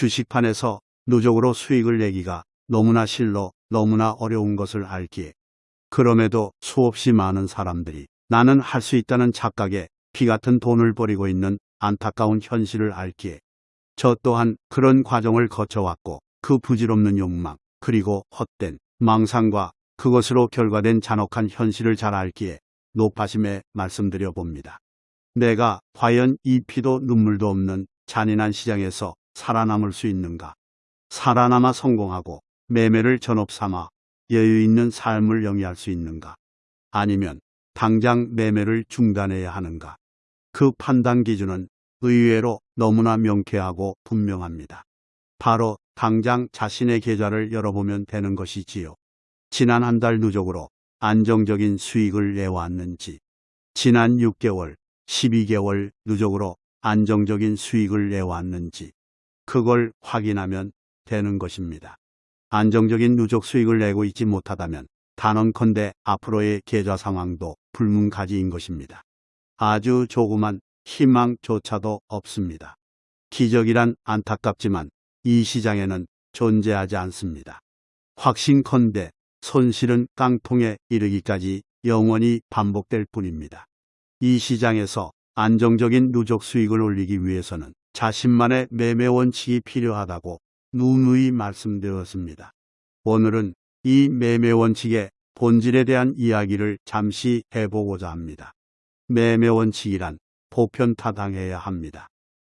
주식판에서 누적으로 수익을 내기가 너무나 실로 너무나 어려운 것을 알기에 그럼에도 수없이 많은 사람들이 나는 할 수 있다는 착각에 피 같은 돈을 버리고 있는 안타까운 현실을 알기에 저 또한 그런 과정을 거쳐왔고 그 부질없는 욕망 그리고 헛된 망상과 그것으로 결과된 잔혹한 현실을 잘 알기에 높아심에 말씀드려 봅니다. 내가 과연 이 피도 눈물도 없는 잔인한 시장에서 살아남을 수 있는가? 살아남아 성공하고 매매를 전업 삼아 여유 있는 삶을 영위할 수 있는가? 아니면 당장 매매를 중단해야 하는가? 그 판단 기준은 의외로 너무나 명쾌하고 분명합니다. 바로 당장 자신의 계좌를 열어보면 되는 것이지요. 지난 한 달 누적으로 안정적인 수익을 내왔는지, 지난 6개월, 12개월 누적으로 안정적인 수익을 내왔는지, 그걸 확인하면 되는 것입니다. 안정적인 누적 수익을 내고 있지 못하다면 단언컨대 앞으로의 계좌 상황도 불문가지인 것입니다. 아주 조그만 희망조차도 없습니다. 기적이란 안타깝지만 이 시장에는 존재하지 않습니다. 확신컨대 손실은 깡통에 이르기까지 영원히 반복될 뿐입니다. 이 시장에서 안정적인 누적 수익을 올리기 위해서는 자신만의 매매 원칙이 필요하다고 누누이 말씀드렸습니다. 오늘은 이 매매 원칙의 본질에 대한 이야기를 잠시 해보고자 합니다. 매매 원칙이란 보편 타당해야 합니다.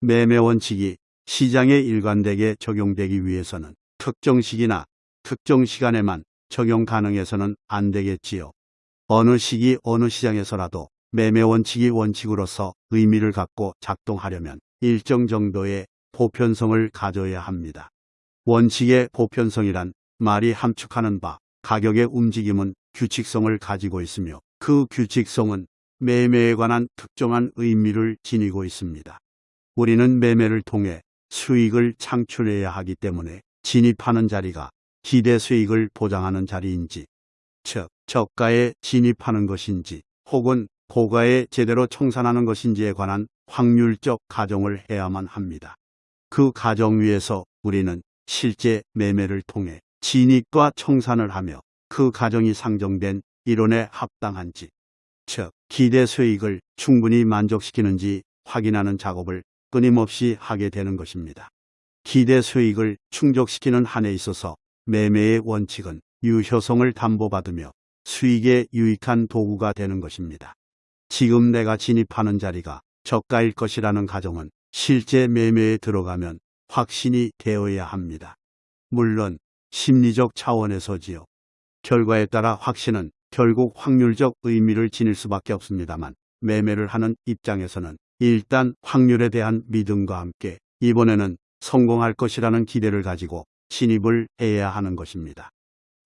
매매 원칙이 시장에 일관되게 적용되기 위해서는 특정 시기나 특정 시간에만 적용 가능해서는 안 되겠지요. 어느 시기 어느 시장에서라도 매매 원칙이 원칙으로서 의미를 갖고 작동하려면 일정 정도의 보편성을 가져야 합니다. 원칙의 보편성이란 말이 함축하는 바 가격의 움직임은 규칙성을 가지고 있으며 그 규칙성은 매매에 관한 특정한 의미를 지니고 있습니다. 우리는 매매를 통해 수익을 창출해야 하기 때문에 진입하는 자리가 기대 수익을 보장하는 자리인지, 즉, 저가에 진입하는 것인지, 혹은 고가에 제대로 청산하는 것인지에 관한 확률적 가정을 해야만 합니다. 그 가정 위에서 우리는 실제 매매를 통해 진입과 청산을 하며 그 가정이 상정된 이론에 합당한지, 즉, 기대 수익을 충분히 만족시키는지 확인하는 작업을 끊임없이 하게 되는 것입니다. 기대 수익을 충족시키는 한에 있어서 매매의 원칙은 유효성을 담보받으며 수익에 유익한 도구가 되는 것입니다. 지금 내가 진입하는 자리가 저가일 것이라는 가정은 실제 매매에 들어가면 확신이 되어야 합니다. 물론 심리적 차원에서지요. 결과에 따라 확신은 결국 확률적 의미를 지닐 수밖에 없습니다만 매매를 하는 입장에서는 일단 확률에 대한 믿음과 함께 이번에는 성공할 것이라는 기대를 가지고 진입을 해야 하는 것입니다.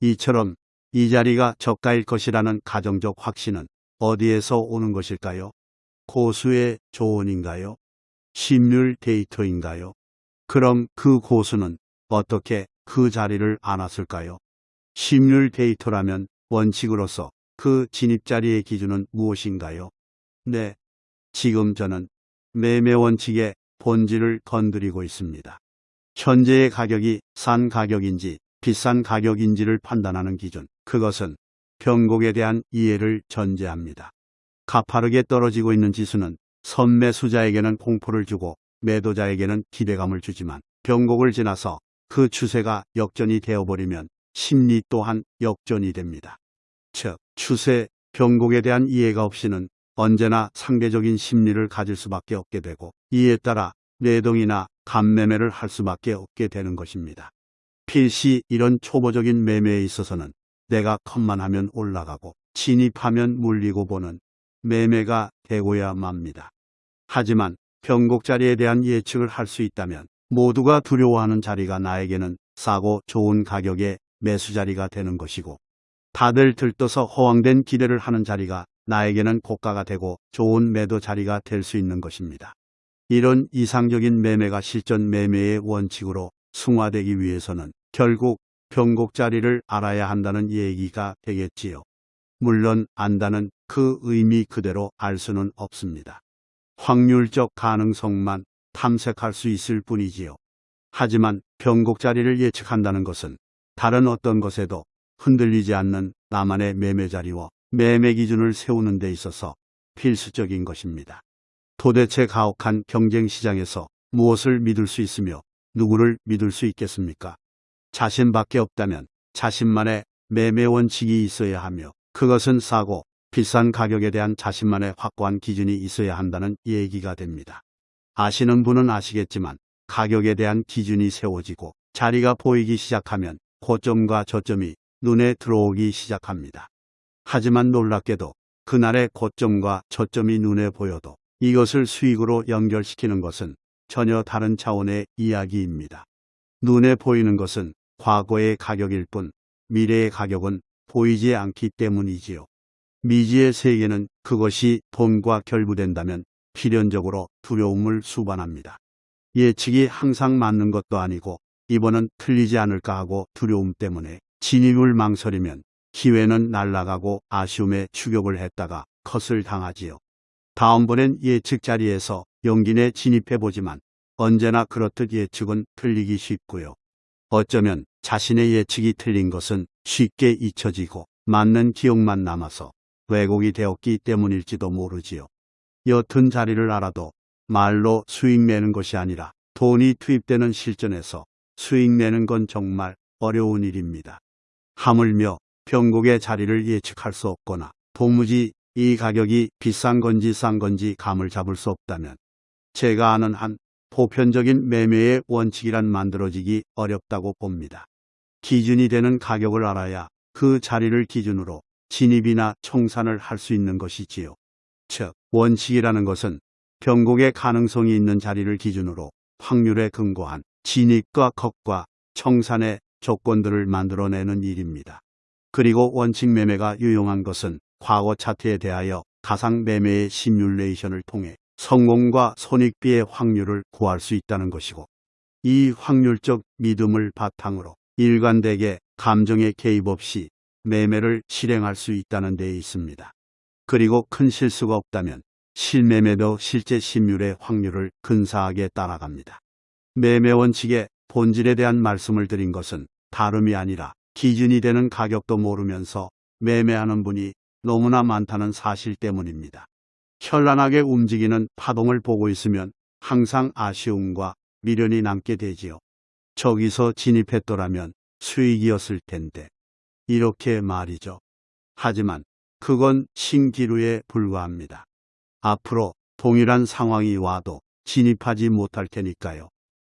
이처럼 이 자리가 저가일 것이라는 가정적 확신은 어디에서 오는 것일까요? 고수의 조언인가요? 심률 데이터인가요? 그럼 그 고수는 어떻게 그 자리를 안았을까요? 심률 데이터라면 원칙으로서 그 진입 자리의 기준은 무엇인가요? 네, 지금 저는 매매 원칙의 본질을 건드리고 있습니다. 현재의 가격이 싼 가격인지 비싼 가격인지를 판단하는 기준, 그것은 변곡에 대한 이해를 전제합니다. 가파르게 떨어지고 있는 지수는 선매수자에게는 공포를 주고 매도자에게는 기대감을 주지만 변곡을 지나서 그 추세가 역전이 되어버리면 심리 또한 역전이 됩니다. 즉, 추세, 변곡에 대한 이해가 없이는 언제나 상대적인 심리를 가질 수밖에 없게 되고 이에 따라 매동이나 감매매를 할 수밖에 없게 되는 것입니다. 필시 이런 초보적인 매매에 있어서는 내가 컷만 하면 올라가고 진입하면 물리고 보는 매매가 되고야 맙니다. 하지만 변곡 자리에 대한 예측을 할 수 있다면 모두가 두려워하는 자리가 나에게는 싸고 좋은 가격의 매수 자리가 되는 것이고 다들 들떠서 허황된 기대를 하는 자리가 나에게는 고가가 되고 좋은 매도 자리가 될 수 있는 것입니다. 이런 이상적인 매매가 실전 매매의 원칙으로 승화되기 위해서는 결국 변곡 자리를 알아야 한다는 얘기가 되겠지요. 물론 안다는 그 의미 그대로 알 수는 없습니다. 확률적 가능성만 탐색할 수 있을 뿐이지요. 하지만 변곡 자리를 예측한다는 것은 다른 어떤 것에도 흔들리지 않는 나만의 매매 자리와 매매 기준을 세우는 데 있어서 필수적인 것입니다. 도대체 가혹한 경쟁 시장에서 무엇을 믿을 수 있으며 누구를 믿을 수 있겠습니까? 자신밖에 없다면 자신만의 매매 원칙이 있어야 하며 그것은 싸고 비싼 가격에 대한 자신만의 확고한 기준이 있어야 한다는 얘기가 됩니다. 아시는 분은 아시겠지만 가격에 대한 기준이 세워지고 자리가 보이기 시작하면 고점과 저점이 눈에 들어오기 시작합니다. 하지만 놀랍게도 그날의 고점과 저점이 눈에 보여도 이것을 수익으로 연결시키는 것은 전혀 다른 차원의 이야기입니다. 눈에 보이는 것은 과거의 가격일 뿐 미래의 가격은 보이지 않기 때문이지요. 미지의 세계는 그것이 돈과 결부된다면 필연적으로 두려움을 수반합니다. 예측이 항상 맞는 것도 아니고 이번은 틀리지 않을까 하고 두려움 때문에 진입을 망설이면 기회는 날아가고 아쉬움에 추격을 했다가 컷을 당하지요. 다음번엔 예측 자리에서 용기 내 진입해보지만 언제나 그렇듯 예측은 틀리기 쉽고요. 어쩌면 자신의 예측이 틀린 것은 쉽게 잊혀지고 맞는 기억만 남아서 왜곡이 되었기 때문일지도 모르지요. 옅은 자리를 알아도 말로 수익 내는 것이 아니라 돈이 투입되는 실전에서 수익 내는 건 정말 어려운 일입니다. 하물며 병곡의 자리를 예측할 수 없거나 도무지 이 가격이 비싼 건지 싼 건지 감을 잡을 수 없다면 제가 아는 한 보편적인 매매의 원칙이란 만들어지기 어렵다고 봅니다. 기준이 되는 가격을 알아야 그 자리를 기준으로 진입이나 청산을 할 수 있는 것이지요. 즉, 원칙이라는 것은 변곡의 가능성이 있는 자리를 기준으로 확률에 근거한 진입과 컷과 청산의 조건들을 만들어내는 일입니다. 그리고 원칙 매매가 유용한 것은 과거 차트에 대하여 가상 매매의 시뮬레이션을 통해 성공과 손익비의 확률을 구할 수 있다는 것이고 이 확률적 믿음을 바탕으로 일관되게 감정의 개입 없이 매매를 실행할 수 있다는 데 있습니다. 그리고 큰 실수가 없다면 실매매도 실제 심률의 확률을 근사하게 따라갑니다. 매매 원칙의 본질에 대한 말씀을 드린 것은 다름이 아니라 기준이 되는 가격도 모르면서 매매하는 분이 너무나 많다는 사실 때문입니다. 현란하게 움직이는 파동을 보고 있으면 항상 아쉬움과 미련이 남게 되지요. 저기서 진입했더라면 수익이었을 텐데. 이렇게 말이죠. 하지만 그건 신기루에 불과합니다. 앞으로 동일한 상황이 와도 진입하지 못할 테니까요.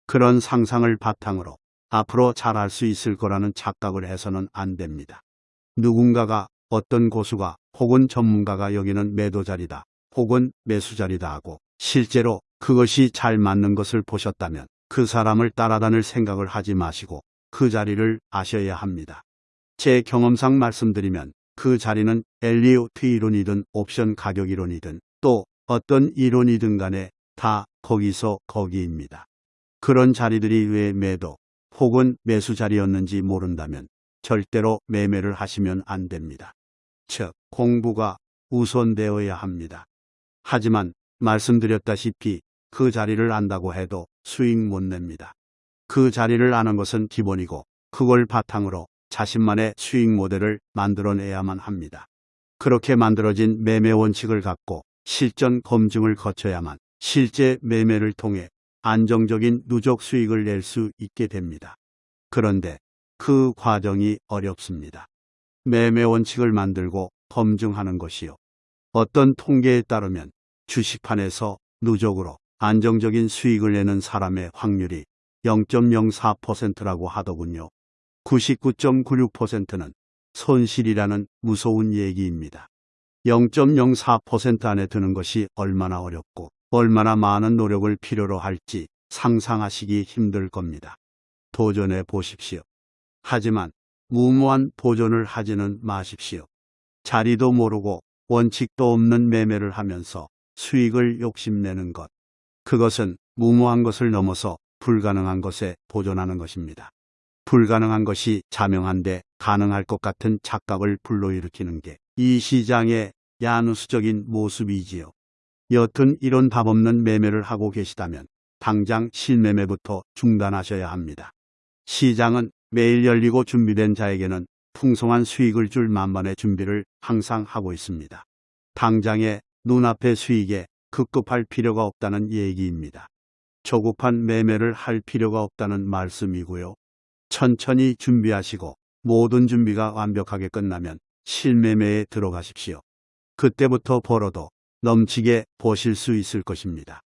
그런 상상을 바탕으로 앞으로 잘할 수 있을 거라는 착각을 해서는 안 됩니다. 누군가가 어떤 고수가 혹은 전문가가 여기는 매도 자리다 혹은 매수 자리다 하고 실제로 그것이 잘 맞는 것을 보셨다면 그 사람을 따라다닐 생각을 하지 마시고 그 자리를 아셔야 합니다. 제 경험상 말씀드리면 그 자리는 엘리오트 이론이든 옵션 가격 이론이든 또 어떤 이론이든 간에 다 거기서 거기입니다. 그런 자리들이 왜 매도 혹은 매수 자리였는지 모른다면 절대로 매매를 하시면 안 됩니다. 즉, 공부가 우선되어야 합니다. 하지만 말씀드렸다시피 그 자리를 안다고 해도 수익 못 냅니다. 그 자리를 아는 것은 기본이고 그걸 바탕으로 자신만의 수익 모델을 만들어내야만 합니다. 그렇게 만들어진 매매 원칙을 갖고 실전 검증을 거쳐야만 실제 매매를 통해 안정적인 누적 수익을 낼 수 있게 됩니다. 그런데 그 과정이 어렵습니다. 매매 원칙을 만들고 검증하는 것이요. 어떤 통계에 따르면 주식판에서 누적으로 안정적인 수익을 내는 사람의 확률이 0.04%라고 하더군요. 99.96%는 손실이라는 무서운 얘기입니다. 0.04% 안에 드는 것이 얼마나 어렵고 얼마나 많은 노력을 필요로 할지 상상하시기 힘들 겁니다. 도전해 보십시오. 하지만 무모한 도전을 하지는 마십시오. 자리도 모르고 원칙도 없는 매매를 하면서 수익을 욕심내는 것. 그것은 무모한 것을 넘어서 불가능한 것에 도전하는 것입니다. 불가능한 것이 자명한데 가능할 것 같은 착각을 불러일으키는 게 이 시장의 야누스적인 모습이지요. 여튼 이런 답 없는 매매를 하고 계시다면 당장 실매매부터 중단하셔야 합니다. 시장은 매일 열리고 준비된 자에게는 풍성한 수익을 줄 만반의 준비를 항상 하고 있습니다. 당장의 눈앞의 수익에 급급할 필요가 없다는 얘기입니다. 조급한 매매를 할 필요가 없다는 말씀이고요. 천천히 준비하시고 모든 준비가 완벽하게 끝나면 실매매에 들어가십시오. 그때부터 벌어도 넘치게 보실 수 있을 것입니다.